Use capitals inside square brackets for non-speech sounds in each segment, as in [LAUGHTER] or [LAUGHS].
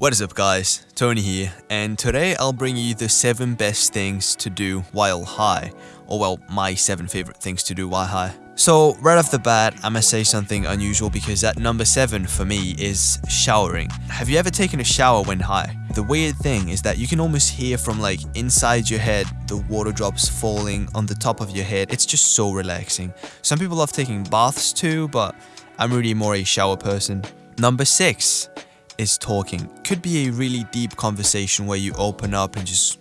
What is up guys, Tony here, and today I'll bring you the 7 best things to do while high, or well, my 7 favorite things to do while high. So right off the bat, I'm gonna say something unusual because at number 7 for me is showering. Have you ever taken a shower when high? The weird thing is that you can almost hear from like inside your head the water drops falling on the top of your head. It's just so relaxing. Some people love taking baths too, but I'm really more a shower person. Number 6 is talking. Could be a really deep conversation where you open up and just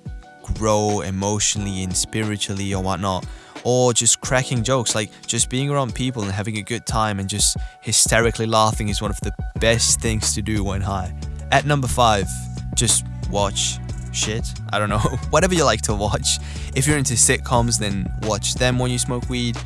grow emotionally and spiritually or whatnot. Or just cracking jokes, like just being around people and having a good time and just hysterically laughing is one of the best things to do when high. At number five, just watch shit. I don't know. [LAUGHS] Whatever you like to watch. If you're into sitcoms, then watch them when you smoke weed.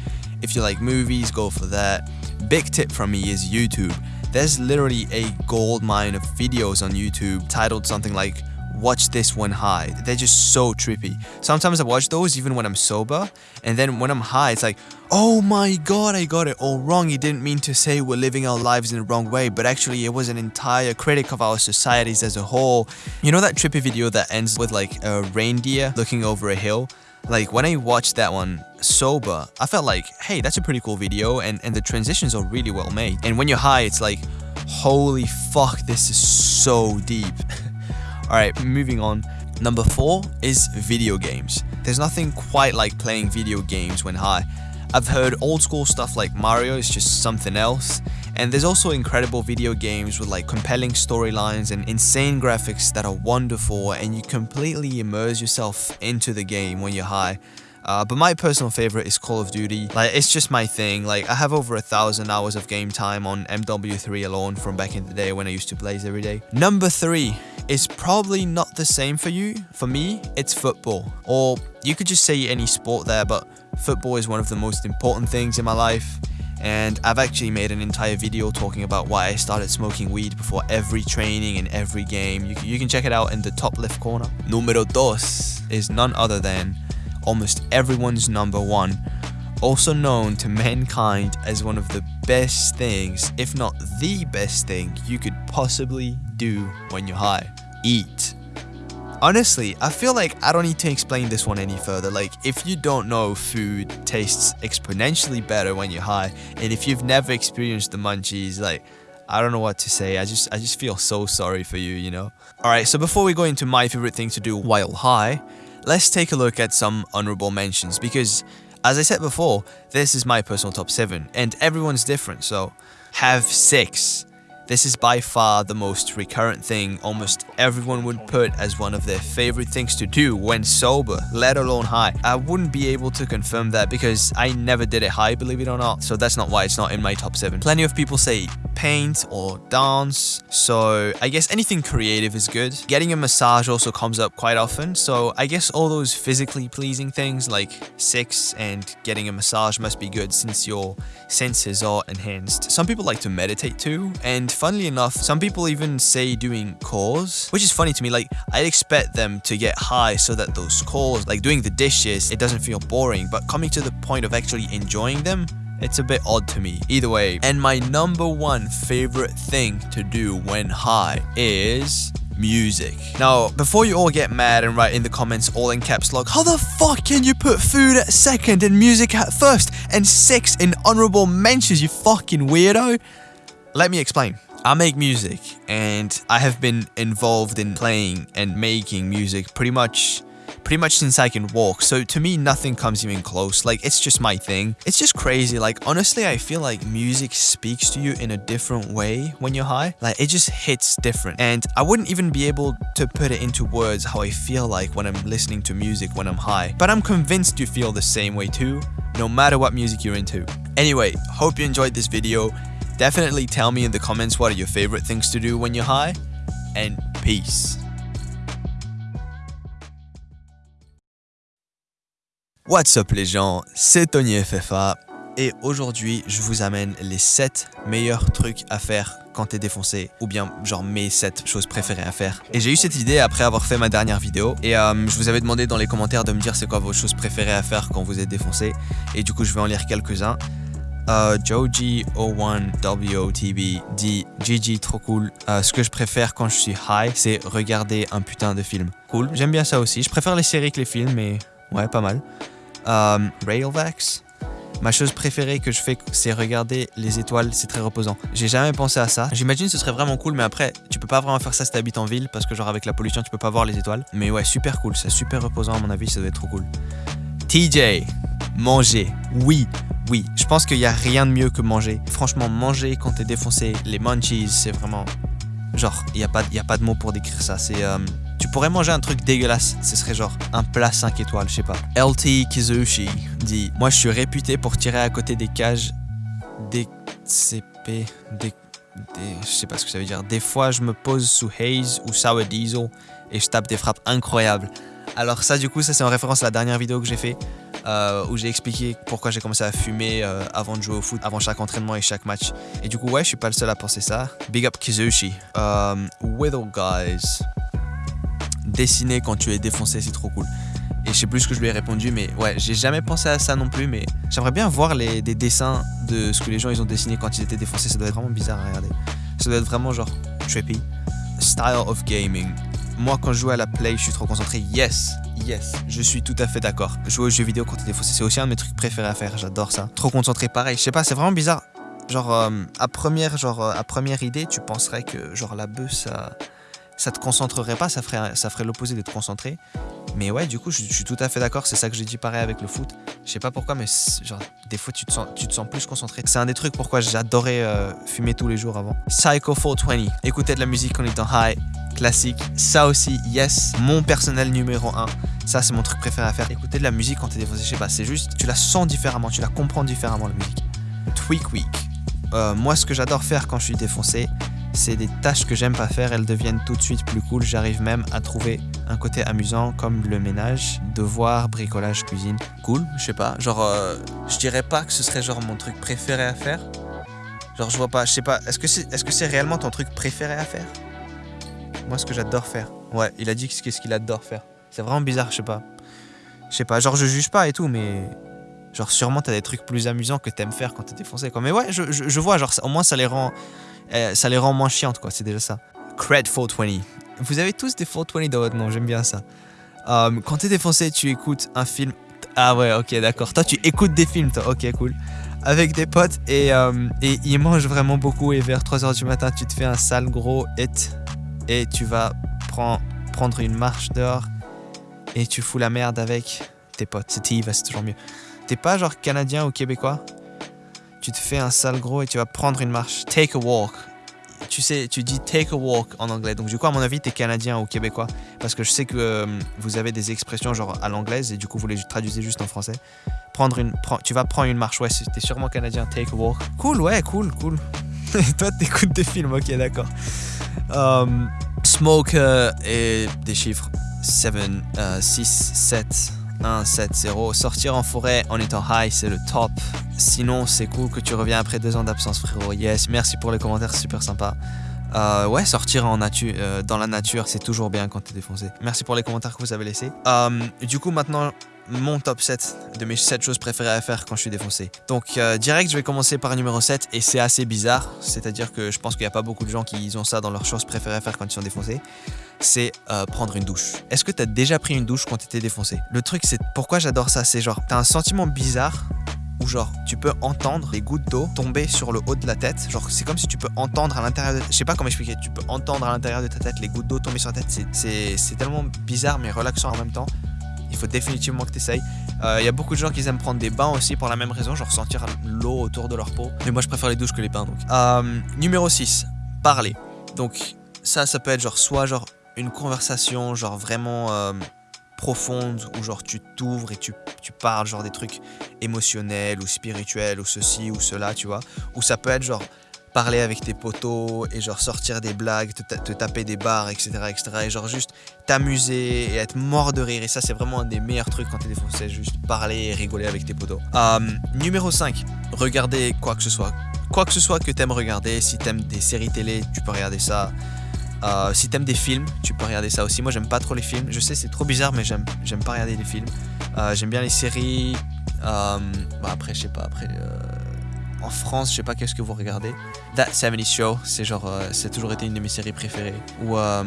If you like movies, go for that. Big tip from me is YouTube. There's literally a gold mine of videos on YouTube titled something like watch this when high. They're just so trippy. Sometimes I watch those even when I'm sober, and then when I'm high, it's like, oh my god, I got it all wrong. He didn't mean to say we're living our lives in the wrong way, but actually it was an entire critic of our societies as a whole. You know that trippy video that ends with like a reindeer looking over a hill? Like when I watched that one sober, I felt like, hey, that's a pretty cool video and, and the transitions are really well made. And when you're high, it's like, holy fuck, this is so deep. [LAUGHS] Alright, moving on. Number four is video games. There's nothing quite like playing video games when high. I've heard old school stuff like Mario is just something else, and there's also incredible video games with like compelling storylines and insane graphics that are wonderful and you completely immerse yourself into the game when you're high. Uh, but my personal favorite is Call of Duty. Like, it's just my thing. Like, I have over a thousand hours of game time on MW3 alone from back in the day when I used to Blaze every day. Number three is probably not the same for you. For me, it's football. Or you could just say any sport there, but football is one of the most important things in my life. And I've actually made an entire video talking about why I started smoking weed before every training and every game. You, you can check it out in the top left corner. Numero dos is none other than almost everyone's number one, also known to mankind as one of the best things, if not the best thing, you could possibly do when you're high. Eat. Honestly, I feel like I don't need to explain this one any further. Like, if you don't know food tastes exponentially better when you're high, and if you've never experienced the munchies, like, I don't know what to say. I just I just feel so sorry for you, you know? Alright, so before we go into my favorite thing to do while high, let's take a look at some honorable mentions because as I said before, this is my personal top 7 and everyone's different so have 6 this is by far the most recurrent thing almost everyone would put as one of their favorite things to do when sober, let alone high. I wouldn't be able to confirm that because I never did it high, believe it or not, so that's not why it's not in my top 7. Plenty of people say paint or dance, so I guess anything creative is good. Getting a massage also comes up quite often, so I guess all those physically pleasing things like sex and getting a massage must be good since your senses are enhanced. Some people like to meditate too, and funnily enough, some people even say doing chores, which is funny to me. Like, I'd expect them to get high so that those chores, like doing the dishes, it doesn't feel boring. But coming to the point of actually enjoying them, it's a bit odd to me. Either way, and my number one favorite thing to do when high is music. Now, before you all get mad and write in the comments all in caps lock, how the fuck can you put food at second and music at first and six in honorable mentions, you fucking weirdo? Let me explain. I make music and I have been involved in playing and making music pretty much pretty much since I can walk. So to me, nothing comes even close. Like, it's just my thing. It's just crazy. Like, honestly, I feel like music speaks to you in a different way when you're high. Like, it just hits different. And I wouldn't even be able to put it into words how I feel like when I'm listening to music when I'm high. But I'm convinced you feel the same way too, no matter what music you're into. Anyway, hope you enjoyed this video. Definitely tell me in the comments what are your favorite things to do when you're high, and peace. What's up les gens, c'est Tony FFA et aujourd'hui je vous amène les 7 meilleurs trucs à faire quand t'es défoncé ou bien genre mes 7 choses préférées à faire. Et j'ai eu cette idée après avoir fait ma dernière vidéo et euh, je vous avais demandé dans les commentaires de me dire c'est quoi vos choses préférées à faire quand vous êtes défoncé et du coup je vais en lire quelques-uns. Euh, Joji01WOTB dit GG trop cool. Euh, ce que je préfère quand je suis high, c'est regarder un putain de film. Cool, j'aime bien ça aussi. Je préfère les séries que les films, mais ouais, pas mal. Euh, Railvax. Ma chose préférée que je fais, c'est regarder les étoiles, c'est très reposant. J'ai jamais pensé à ça. J'imagine ce serait vraiment cool, mais après, tu peux pas vraiment faire ça si t'habites en ville, parce que genre avec la pollution, tu peux pas voir les étoiles. Mais ouais, super cool, c'est super reposant à mon avis, ça doit être trop cool. TJ, manger, oui, oui, je pense qu'il y a rien de mieux que manger. Franchement, manger quand t'es défoncé, les munchies, c'est vraiment... Genre, il n'y a, pas, y a pas de mots pour décrire ça, c'est... euh, pourrais manger un truc dégueulasse, ce serait genre un plat 5 étoiles, je sais pas. LT Kizushi dit Moi je suis réputé pour tirer à côté des cages. Des, des, je sais pas ce que ça veut dire. Des fois je me pose sous Haze ou Sour Diesel et je tape des frappes incroyables. Alors ça du coup ça c'est en référence à la dernière vidéo que j'ai fait euh, où j'ai expliqué pourquoi j'ai commencé à fumer euh, avant de jouer au foot, avant chaque entraînement et chaque match. Et du coup ouais je suis pas le seul à penser ça. Big up Kizushi. Um, Whittle Guys dessiner quand tu es défoncé, c'est trop cool. Et je sais plus ce que je lui ai répondu, mais ouais, j'ai jamais pensé à ça non plus, mais j'aimerais bien voir les, des dessins de ce que les gens ils ont dessiné quand ils étaient défoncés, ça doit être vraiment bizarre à regarder. Ça doit être vraiment genre trippy. Style of gaming. Moi quand je joue à la play, je suis trop concentré. Yes, yes, je suis tout à fait d'accord. Jouer aux jeux vidéo quand t'es défoncé, c'est aussi un de mes trucs préférés à faire, j'adore ça. Trop concentré, pareil, je sais pas, c'est vraiment bizarre. Genre, euh, à, première, genre euh, à première idée, tu penserais que genre la bœuf, ça ça te concentrerait pas, ça ferait, ça ferait l'opposé d'être concentré. Mais ouais, du coup, je, suis tout à fait d'accord, c'est ça que j'ai dit pareil avec le foot. Je sais pas pourquoi, mais genre, des fois, tu te sens, tu te sens plus concentré. C'est un des trucs pourquoi j'adorais euh, fumer tous les jours avant. Psycho 420, écouter de la musique en étant high, classique. Ça aussi, yes, mon personnel numéro 1. Ça, c'est mon truc préféré à faire. Écouter de la musique quand t'es défoncé, je sais pas, c'est juste, tu la sens différemment, tu la comprends différemment, la musique. Tweak Week. Euh, moi, ce que j'adore faire quand je suis défoncé, c'est des tâches que j'aime pas faire, elles deviennent tout de suite plus cool. J'arrive même à trouver un côté amusant comme le ménage, devoir, bricolage, cuisine. Cool, je sais pas. Genre, euh, je dirais pas que ce serait genre mon truc préféré à faire. Genre, je vois pas, je sais pas. Est-ce que c'est est -ce réellement ton truc préféré à faire? Moi, ce que j'adore faire. Ouais, il a dit qu'est-ce qu'il adore faire. C'est vraiment bizarre, je sais pas. Je sais pas, genre, je juge pas et tout, mais. Genre, sûrement, t'as des trucs plus amusants que t'aimes faire quand t'es défoncé, quoi. Mais ouais, je, je vois, genre, au moins, ça les rend euh, ça les rend moins chiantes, quoi, c'est déjà ça. Cred 420. Vous avez tous des 420 dans votre nom, j'aime bien ça. Euh, quand t'es défoncé, tu écoutes un film. Ah ouais, ok, d'accord. Toi, tu écoutes des films, toi. Ok, cool. Avec des potes et, euh, et ils mangent vraiment beaucoup. Et vers 3h du matin, tu te fais un sale gros et tu vas prend, prendre une marche dehors et tu fous la merde avec tes potes. C'est c'est toujours mieux. T'es pas genre canadien ou québécois? Tu te fais un sale gros et tu vas prendre une marche. Take a walk. Tu sais, tu dis take a walk en anglais. Donc du coup, à mon avis, t'es canadien ou québécois. Parce que je sais que euh, vous avez des expressions genre à l'anglaise et du coup, vous les traduisez juste en français. Prendre une, tu vas prendre une marche. Ouais, t'es sûrement canadien. Take a walk. Cool, ouais, cool, cool. [LAUGHS] Toi, t'écoutes des films. Ok, d'accord. Um, smoke et des chiffres. 7, 6, 7. 1, 7, 0. Sortir en forêt en étant high, c'est le top. Sinon, c'est cool que tu reviens après deux ans d'absence, frérot. Yes, merci pour les commentaires, super sympa. Euh, ouais, sortir en nature, euh, dans la nature, c'est toujours bien quand t'es défoncé. Merci pour les commentaires que vous avez laissés. Euh, du coup, maintenant, mon top 7 de mes 7 choses préférées à faire quand je suis défoncé. Donc, euh, direct, je vais commencer par numéro 7 et c'est assez bizarre. C'est-à-dire que je pense qu'il n'y a pas beaucoup de gens qui ont ça dans leurs choses préférées à faire quand ils sont défoncés. C'est euh, prendre une douche. Est-ce que t'as déjà pris une douche quand t'étais défoncé? Le truc, c'est pourquoi j'adore ça. C'est genre, t'as un sentiment bizarre où genre tu peux entendre les gouttes d'eau tomber sur le haut de la tête. Genre c'est comme si tu peux entendre à l'intérieur de... Je sais pas comment expliquer, tu peux entendre à l'intérieur de ta tête les gouttes d'eau tomber sur la tête. C'est tellement bizarre mais relaxant en même temps. Faut définitivement que tu essayes. Il euh, y a beaucoup de gens qui aiment prendre des bains aussi pour la même raison, genre sentir l'eau autour de leur peau. Mais moi je préfère les douches que les bains donc. Euh, numéro 6, parler. Donc ça, ça peut être genre soit genre une conversation genre vraiment... Euh, profonde où genre tu t'ouvres et tu, tu parles genre des trucs émotionnels ou spirituels ou ceci ou cela, tu vois. Ou ça peut être genre parler avec tes potos et genre sortir des blagues, te, te taper des barres, etc., etc. Et genre juste t'amuser et être mort de rire. Et ça, c'est vraiment un des meilleurs trucs quand t'es défoncé, juste parler et rigoler avec tes potos. Euh, numéro 5, regarder quoi que ce soit. Quoi que ce soit que t'aimes regarder, si t'aimes des séries télé, tu peux regarder ça. Euh, si t'aimes des films, tu peux regarder ça aussi. Moi, j'aime pas trop les films. Je sais, c'est trop bizarre, mais j'aime, j'aime pas regarder les films. Euh, j'aime bien les séries. Euh, bah après, je sais pas. Après, en France, je sais pas qu'est-ce que vous regardez. That 70 Show, c'est genre, euh, c'est toujours été une de mes séries préférées. Ou euh,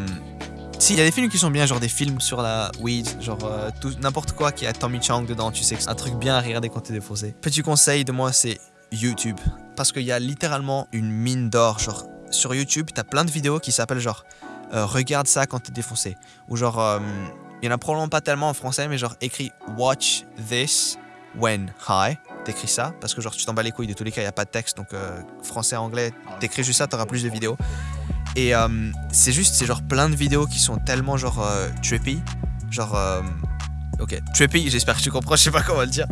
si, il y a des films qui sont bien, genre des films sur la weed, genre euh, n'importe quoi qui a Tommy Chang dedans, tu sais c'est un truc bien à regarder quand t'es défoncé. Petit conseil de moi, c'est YouTube. Parce qu'il y a littéralement une mine d'or, genre sur YouTube, t'as plein de vidéos qui s'appellent genre euh, Regarde ça quand t'es défoncé. Ou genre, euh, il y en a probablement pas tellement en français, mais genre écrit Watch this when high. T'écris ça, parce que genre tu t'en bats les couilles, de tous les cas, il n'y a pas de texte, donc euh, français, anglais, t'écris juste ça, t'auras plus de vidéos. Et euh, c'est juste, c'est genre plein de vidéos qui sont tellement genre euh, trippy. Genre, euh, ok, trippy, j'espère que tu comprends, [LAUGHS] je sais pas comment le dire.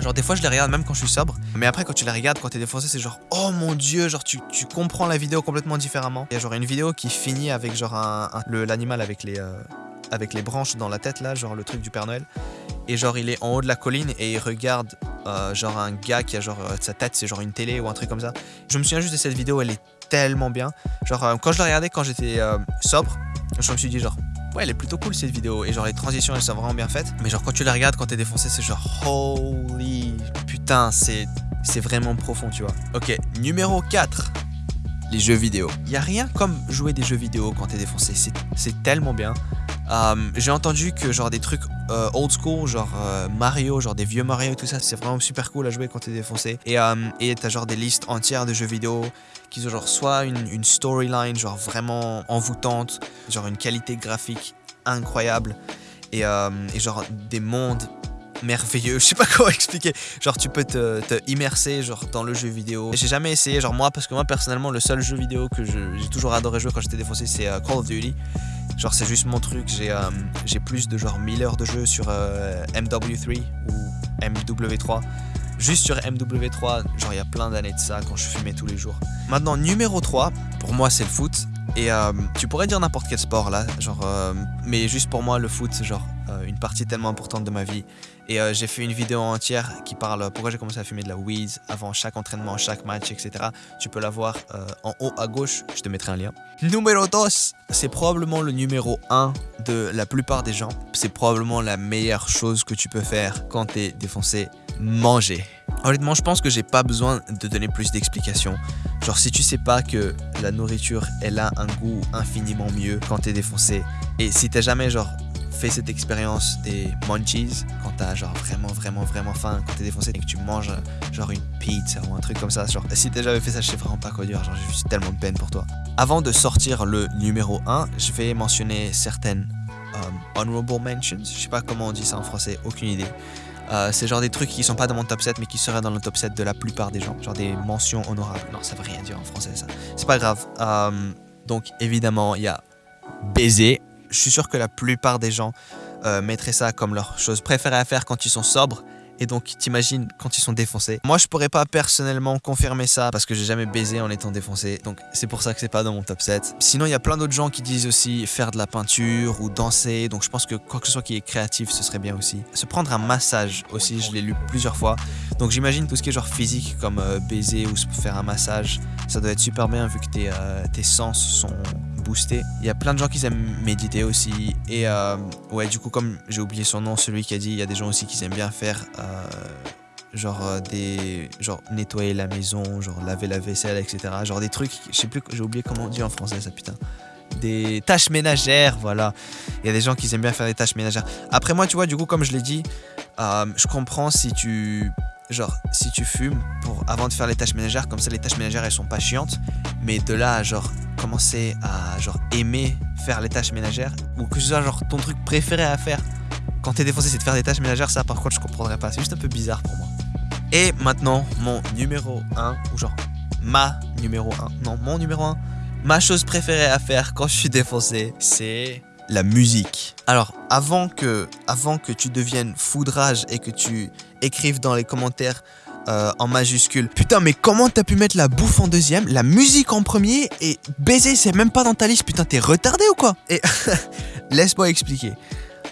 Genre, des fois, je les regarde même quand je suis sobre. Mais après, quand tu les regardes, quand t'es défoncé, c'est genre, oh mon dieu, genre, tu, tu comprends la vidéo complètement différemment. Il y a genre une vidéo qui finit avec genre un, l'animal avec les. Avec les branches dans la tête là, genre le truc du Père Noël. Et genre il est en haut de la colline et il regarde euh, genre un gars qui a genre euh, sa tête c'est genre une télé ou un truc comme ça. Je me souviens juste de cette vidéo, elle est tellement bien. Genre euh, quand je la regardais quand j'étais sobre, je me suis dit genre ouais elle est plutôt cool cette vidéo et genre les transitions elles sont vraiment bien faites. Mais genre quand tu la regardes quand t'es défoncé c'est genre holy putain c'est c'est vraiment profond tu vois. Ok numéro 4 les jeux vidéo. Il y a rien comme jouer des jeux vidéo quand t'es défoncé, c'est tellement bien. Euh, J'ai entendu que genre des trucs euh, old school, genre euh, Mario, genre des vieux Mario et tout ça, c'est vraiment super cool à jouer quand t'es défoncé. Et et t'as genre des listes entières de jeux vidéo qui ont genre soit une, storyline genre vraiment envoûtante, genre une qualité graphique incroyable et, genre des mondes merveilleux, [LAUGHS] je sais pas comment expliquer. Genre tu peux te, te immerser genre dans le jeu vidéo. J'ai jamais essayé genre moi parce que moi personnellement le seul jeu vidéo que j'ai toujours adoré jouer quand j'étais défoncé c'est Call of Duty. Genre c'est juste mon truc, j'ai euh, plus de genre 1000 heures de jeu sur euh, MW3 ou MW3. Juste sur MW3, genre il y a plein d'années de ça quand je fumais tous les jours. Maintenant numéro 3, pour moi c'est le foot. Et euh, tu pourrais dire n'importe quel sport là, genre, mais juste pour moi le foot c'est genre une partie tellement importante de ma vie. Et euh, j'ai fait une vidéo entière qui parle pourquoi j'ai commencé à fumer de la weed avant chaque entraînement, chaque match, etc. Tu peux la voir euh, en haut à gauche, je te mettrai un lien. Numéro 2, c'est probablement le numéro 1 de la plupart des gens. C'est probablement la meilleure chose que tu peux faire quand t'es défoncé, manger. Honnêtement, je pense que j'ai pas besoin de donner plus d'explications. Genre, si tu sais pas que la nourriture, elle a un goût infiniment mieux quand t'es défoncé, et si t'as jamais, genre, fait cette expérience des munchies, quand t'as, genre, vraiment, vraiment, vraiment faim, quand t'es défoncé, et que tu manges, genre, une pizza ou un truc comme ça, genre, si t'as jamais fait ça, je sais vraiment pas quoi dire, genre, j'ai tellement de peine pour toi. Avant de sortir le numéro 1, je vais mentionner certaines euh, honorable mentions, je sais pas comment on dit ça en français, aucune idée. Euh, c'est genre des trucs qui sont pas dans mon top 7 mais qui seraient dans le top 7 de la plupart des gens. Genre des mentions honorables. Non, ça veut rien dire en français ça. C'est pas grave. Euh, donc évidemment, il y a baiser. Je suis sûr que la plupart des gens euh, mettraient ça comme leur chose préférée à faire quand ils sont sobres. Et donc, t'imagines quand ils sont défoncés. Moi, je pourrais pas personnellement confirmer ça parce que j'ai jamais baisé en étant défoncé. Donc, c'est pour ça que c'est pas dans mon top 7. Sinon, il y a plein d'autres gens qui disent aussi faire de la peinture ou danser. Donc, je pense que quoi que ce soit qui est créatif, ce serait bien aussi. Se prendre un massage aussi, je l'ai lu plusieurs fois. Donc, j'imagine tout ce qui est genre physique comme euh, baiser ou se faire un massage, ça doit être super bien vu que tes, euh, tes sens sont boostés. Il y a plein de gens qui aiment méditer aussi. Et euh, ouais, du coup, comme j'ai oublié son nom, celui qui a dit, il y a des gens aussi qui aiment bien faire euh, genre euh, des genre nettoyer la maison, genre laver la vaisselle, etc. Genre des trucs, je sais plus, j'ai oublié comment on dit en français ça putain. Des tâches ménagères, voilà. Il y a des gens qui aiment bien faire des tâches ménagères. Après moi, tu vois, du coup, comme je l'ai dit, je comprends si tu genre si tu fumes pour avant de faire les tâches ménagères, comme ça les tâches ménagères elles sont pas chiantes, mais de là à genre commencer à genre aimer faire les tâches ménagères ou que ce soit genre ton truc préféré à faire quand t'es défoncé c'est de faire des tâches ménagères, ça par contre je comprendrais pas, c'est juste un peu bizarre pour moi. Et maintenant, mon numéro 1, ou genre ma numéro 1, non, mon numéro 1, ma chose préférée à faire quand je suis défoncé, c'est la musique. Alors, avant que, avant que tu deviennes foudrage et que tu écrives dans les commentaires euh, en majuscule Putain, mais comment t'as pu mettre la bouffe en deuxième, la musique en premier et baiser, c'est même pas dans ta liste Putain, t'es retardé ou quoi? Et [LAUGHS] laisse-moi expliquer.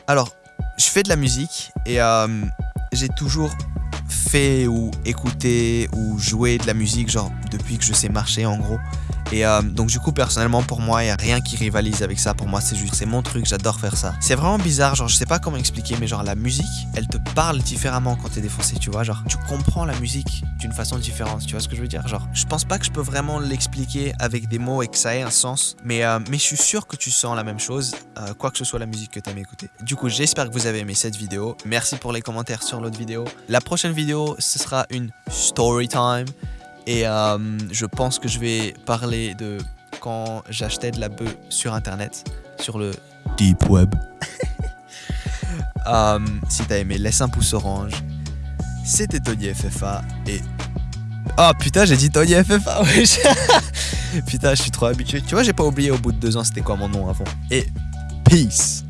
Alors, je fais de la musique et euh, j'ai toujours fait ou écouté ou joué de la musique, genre depuis que je sais marcher en gros. Et euh, donc du coup, personnellement, pour moi, il n'y a rien qui rivalise avec ça. Pour moi, c'est juste, c'est mon truc, j'adore faire ça. C'est vraiment bizarre, genre, je sais pas comment expliquer, mais genre, la musique, elle te parle différemment quand t'es défoncé, tu vois. Genre, tu comprends la musique d'une façon différente, tu vois ce que je veux dire? Genre, je pense pas que je peux vraiment l'expliquer avec des mots et que ça ait un sens, mais, euh, mais je suis sûr que tu sens la même chose, euh, quoi que ce soit la musique que t'aimes écouter. Du coup, j'espère que vous avez aimé cette vidéo. Merci pour les commentaires sur l'autre vidéo. La prochaine vidéo, ce sera une story time. Et euh, je pense que je vais parler de quand j'achetais de la bœuf sur internet, sur le deep web. [LAUGHS] Euh, si t'as aimé, laisse un pouce orange. C'était Tony FFA et. Oh putain, j'ai dit Tony FFA, [LAUGHS] wesh. putain, je suis trop habitué. Tu vois, j'ai pas oublié au bout de deux ans c'était quoi mon nom avant. Et peace.